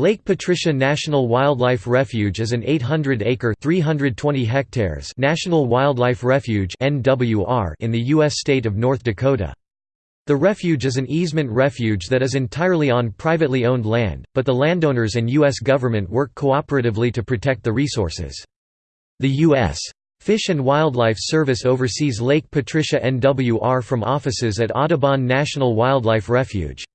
Lake Patricia National Wildlife Refuge is an 800-acre hectares) national wildlife refuge in the U.S. state of North Dakota. The refuge is an easement refuge that is entirely on privately owned land, but the landowners and U.S. government work cooperatively to protect the resources. The U.S. Fish and Wildlife Service oversees Lake Patricia NWR from offices at Audubon National Wildlife Refuge.